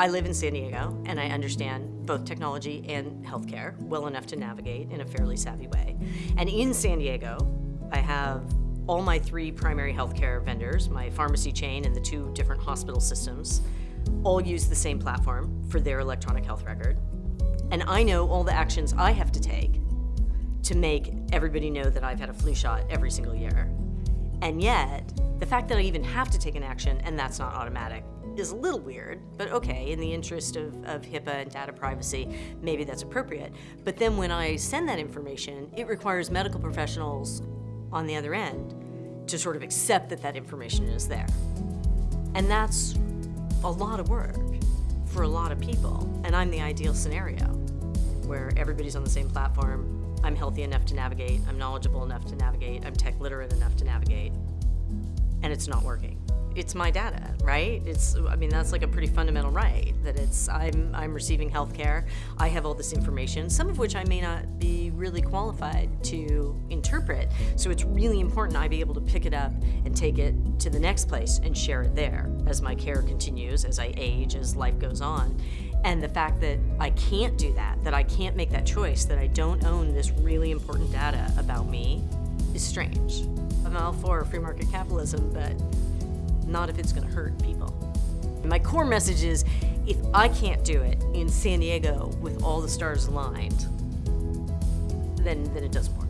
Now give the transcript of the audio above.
I live in San Diego and I understand both technology and healthcare well enough to navigate in a fairly savvy way. And in San Diego, I have all my three primary healthcare vendors, my pharmacy chain and the two different hospital systems, all use the same platform for their electronic health record. And I know all the actions I have to take to make everybody know that I've had a flu shot every single year. And yet, the fact that I even have to take an action and that's not automatic is a little weird, but okay, in the interest of, of HIPAA and data privacy, maybe that's appropriate. But then when I send that information, it requires medical professionals on the other end to sort of accept that that information is there. And that's a lot of work for a lot of people. And I'm the ideal scenario where everybody's on the same platform, I'm healthy enough to navigate, I'm knowledgeable enough to navigate, I'm tech literate enough to navigate, and it's not working. It's my data, right? It's, I mean, that's like a pretty fundamental right, that it's, I'm, I'm receiving health care, I have all this information, some of which I may not be really qualified to interpret, so it's really important I be able to pick it up and take it to the next place and share it there as my care continues, as I age, as life goes on. And the fact that I can't do that, that I can't make that choice, that I don't own this really important data about me is strange. I'm all for free market capitalism, but not if it's gonna hurt people. My core message is, if I can't do it in San Diego with all the stars aligned, then, then it doesn't work.